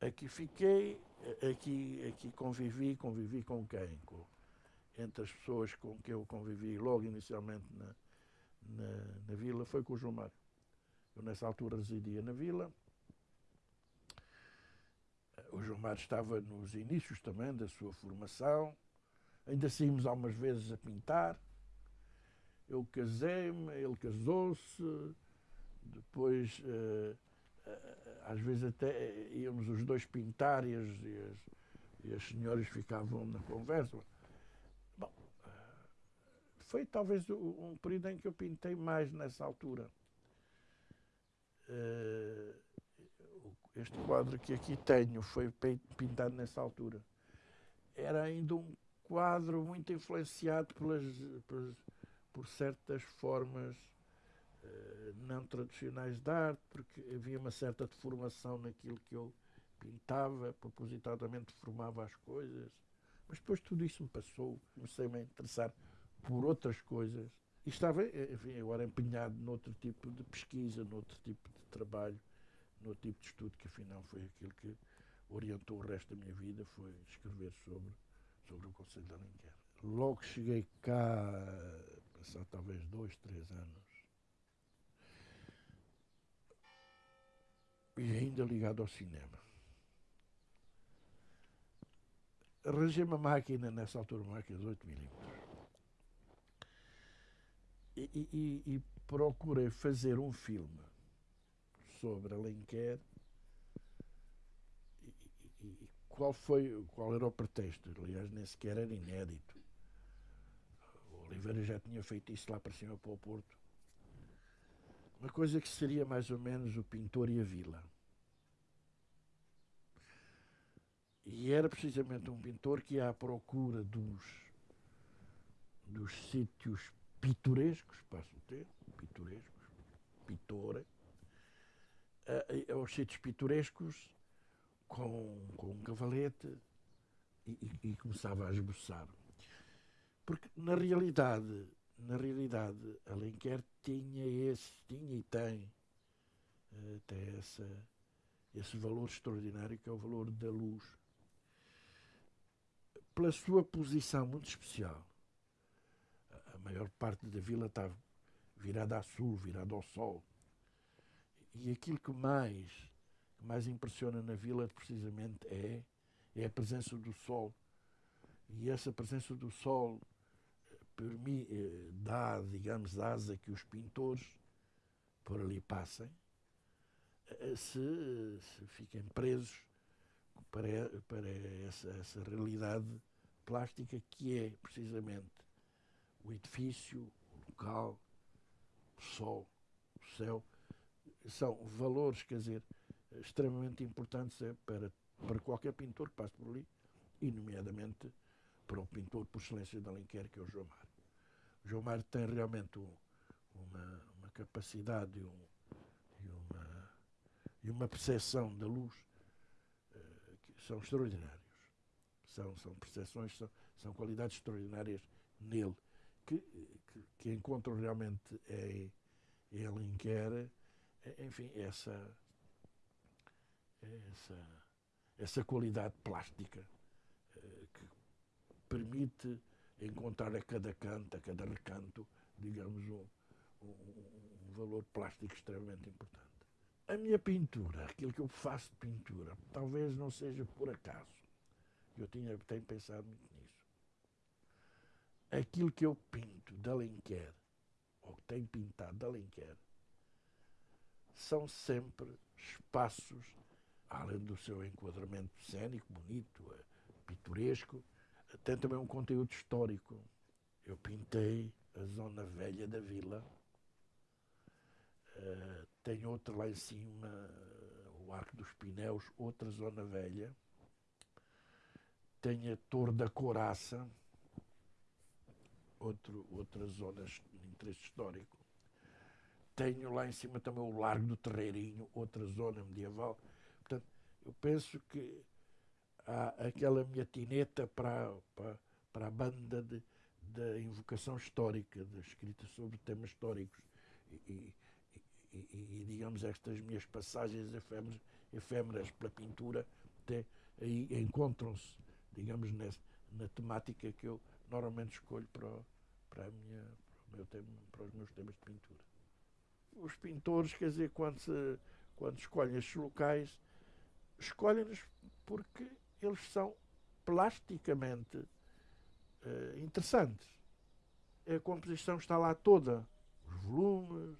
Aqui fiquei, aqui, aqui convivi, convivi com quem? Com, entre as pessoas com que eu convivi logo inicialmente na, na, na vila foi com o Mário. Eu nessa altura residia na vila. O Mário estava nos inícios também da sua formação. Ainda saímos algumas vezes a pintar. Eu casei-me, ele casou-se. Depois, uh, às vezes até íamos os dois pintar e as, e as, e as senhoras ficavam na conversa. Bom, foi talvez um período em que eu pintei mais nessa altura. Este quadro que aqui tenho foi pintado nessa altura. Era ainda um quadro muito influenciado pelas, pelas por certas formas não tradicionais de arte, porque havia uma certa deformação naquilo que eu pintava, propositadamente formava as coisas. Mas depois tudo isso me passou, comecei-me a interessar por outras coisas. E estava, enfim, agora empenhado noutro tipo de pesquisa, noutro tipo de trabalho, noutro tipo de estudo, que afinal foi aquilo que orientou o resto da minha vida, foi escrever sobre, sobre o Conselho de Alenquer. Logo cheguei cá, passar talvez dois, três anos, e ainda ligado ao cinema. Arranjei uma máquina, nessa altura, uma máquina de 8 milímetros. E, e, e, procurei fazer um filme sobre Alenquer e, e, qual foi qual era o pretexto aliás nem sequer era inédito o Oliveira já tinha feito isso lá para cima para o Porto uma coisa que seria mais ou menos o pintor e a vila E era precisamente um pintor que ia à procura dos, dos sítios pitorescos, passo o termo, pitorescos, pitore, uh, aos sítios pitorescos com, com um cavalete e, e, e, começava a esboçar. Porque na realidade, na realidade, Alenquer tinha esse, tinha e tem uh, até essa, esse valor extraordinário que é o valor da luz pela sua posição muito especial. A maior parte da vila está virada a sul, virada ao sol. E aquilo que mais, que mais impressiona na vila, precisamente, é, é a presença do sol. E essa presença do sol eh, eh, dá, digamos, asa que os pintores por ali passem, eh, se, se fiquem presos para, para essa, essa realidade plástica que é precisamente o edifício, o local, o sol, o céu, são valores, quer dizer, extremamente importantes é, para, para qualquer pintor que passe por ali, e nomeadamente para o pintor por excelência de Alenquer, que é o João Mário. O João Mário tem realmente um, uma, uma capacidade um, e, uma, e uma percepção da luz são extraordinários. São, são percepções, são, são qualidades extraordinárias nele, que, que, que encontram realmente em, em Alenquer, enfim, essa, essa, essa qualidade plástica que permite encontrar a cada canto, a cada recanto, digamos, um, um, um valor plástico extremamente importante. A minha pintura, aquilo que eu faço de pintura, talvez não seja por acaso. Eu tinha, tenho pensado muito nisso. Aquilo que eu pinto de Alenquer, ou que tenho pintado de Alenquer, são sempre espaços, além do seu enquadramento cênico, bonito, eh, pitoresco, tem também um conteúdo histórico. Eu pintei a zona velha da vila, Uh, tem outro lá em cima, o Arco dos Pinéus, outra zona velha. Tem a Torre da Coraça, outro, outra zona de interesse histórico. Tenho lá em cima também o Largo do Terreirinho, outra zona medieval. Portanto, eu penso que há aquela minha tineta para, para, para a banda de, da invocação histórica, da escrita sobre temas históricos. E, e, e, digamos, estas minhas passagens efêmeras, efêmeras pela pintura até aí encontram-se, digamos, nessa, na temática que eu normalmente escolho para, para, a minha, para, meu tema, para os meus temas de pintura. Os pintores, quer dizer, quando, se, quando escolhem estes locais, escolhem-nos porque eles são plasticamente uh, interessantes. A composição está lá toda, os volumes,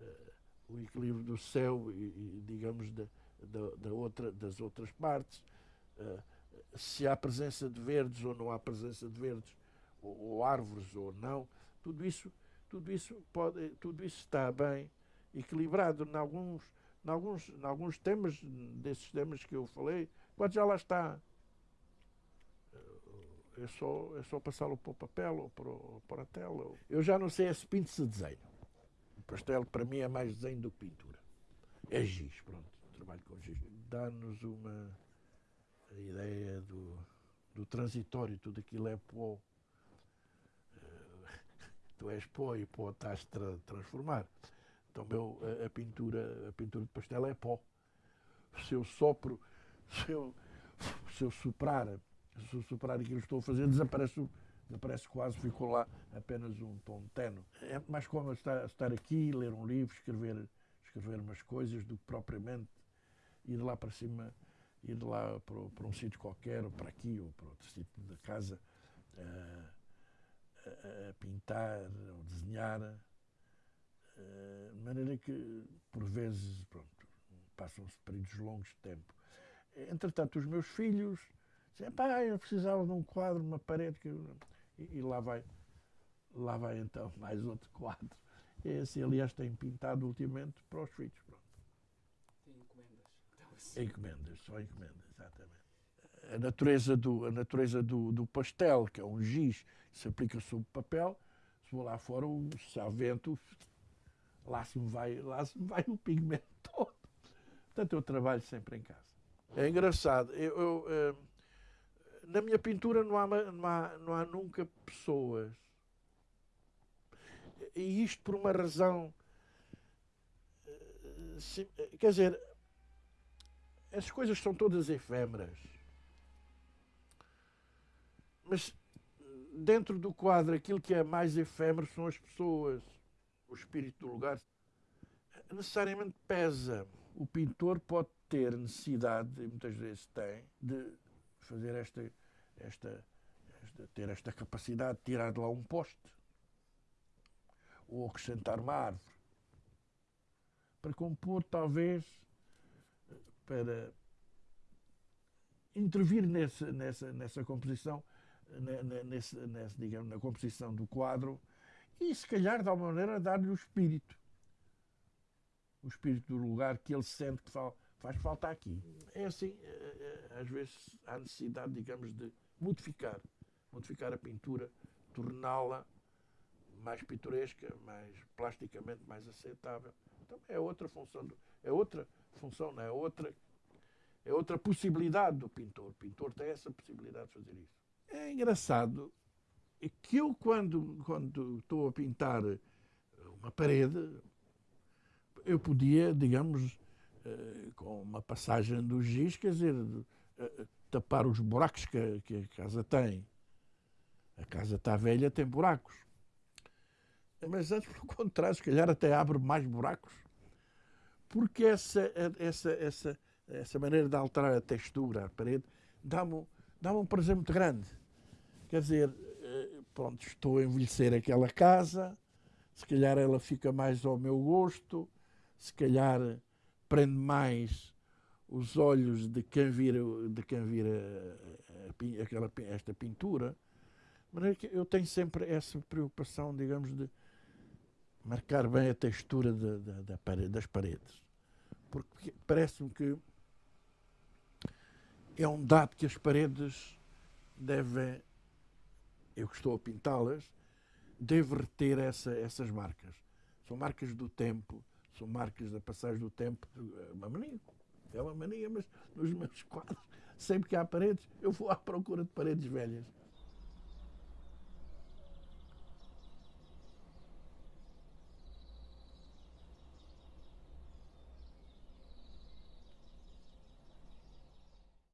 uh, o equilíbrio do céu e, e digamos, da, da, outra, das outras partes, uh, se há presença de verdes ou não há presença de verdes, ou, ou, árvores ou não, tudo isso, tudo isso, pode, tudo isso está bem equilibrado. Em alguns, em alguns, em alguns temas, desses temas que eu falei, quando já lá está. É só, é só passá-lo para o papel ou para, para a tela. Eu já não sei se pinto se desenho. O pastel para mim é mais desenho do que pintura. É giz, pronto. Trabalho com giz. Dá-nos uma ideia do, do transitório, tudo aquilo é pó. tu és pó e pó estás a transformar. Então meu, a, a, pintura, a pintura de pastel é pó. Se eu sopro, se eu, se eu soprar se eu superar aquilo que estou a fazer, desaparece, desaparece quase, ficou lá apenas um tom tenue. É mais como estar, estar aqui, ler um livro, escrever, escrever umas coisas, do que propriamente ir lá para cima, ir lá para, para um sítio qualquer, ou para aqui, ou para outro sítio da casa, a, a, a pintar ou desenhar. de maneira que, por vezes, pronto, passam-se períodos longos de tempo. Entretanto, os meus filhos Dizia, pá, eu precisava de um quadro, uma parede. Que e, e, lá vai, lá vai então mais outro quadro. Esse, aliás, tem pintado ultimamente para os filhos. Pronto. Tem encomendas. Então, assim. Encomendas, só encomendas, exatamente. A natureza do, a natureza do, do pastel, que é um giz que se aplica sobre papel, se vou lá fora, se há vento, lá se me vai, lá se me vai o pigmento todo. Portanto, eu trabalho sempre em casa. É engraçado. Eu, eu, eh, na minha pintura não há, não há, não há nunca pessoas. E isto por uma razão. Eh, quer dizer, as coisas são todas efêmeras. Mas dentro do quadro, aquilo que é mais efêmero são as pessoas. O espírito do lugar necessariamente pesa. O pintor pode ter necessidade, e muitas vezes tem, de fazer esta, esta, esta, ter esta capacidade de tirar de lá um poste ou acrescentar uma árvore para compor, talvez, para intervir nessa, nessa, nessa composição, nessa, digamos, na composição do quadro e, se calhar, de alguma maneira, dar-lhe o espírito. O espírito do lugar que ele sente que faz falta aqui. É assim, eh, eh, às vezes há necessidade, digamos, de modificar, modificar a pintura, torná-la mais pitoresca, mais plasticamente mais aceitável. Então é outra função, do, é outra função, não é outra é outra possibilidade do pintor. O pintor tem essa possibilidade de fazer isso. É engraçado que eu quando quando estou a pintar uma parede, eu podia, digamos, eh, com uma passagem do giz, quer dizer, eh, tapar os buracos que, que a casa tem. A casa está velha, tem buracos. Mas antes, pelo contrário, se calhar até abre mais buracos. Porque essa, essa, essa, essa maneira de alterar a textura, a parede, dá-me dá um prazer muito grande. Quer dizer, pronto, estou a envelhecer aquela casa, se calhar ela fica mais ao meu gosto, se calhar prende mais os olhos de quem vira, de quem vira a, a, aquela, esta pintura. Maneira que eu tenho sempre essa preocupação, digamos, de marcar bem a textura de, de, de parede, das paredes. Porque parece-me que é um dado que as paredes devem, eu que estou a pintá-las, devo reter essa, essas marcas. São marcas do tempo, são marcas da passagem do tempo, uma mania é uma mania, mas nos meus quadros, sempre que há paredes, eu vou à procura de paredes velhas.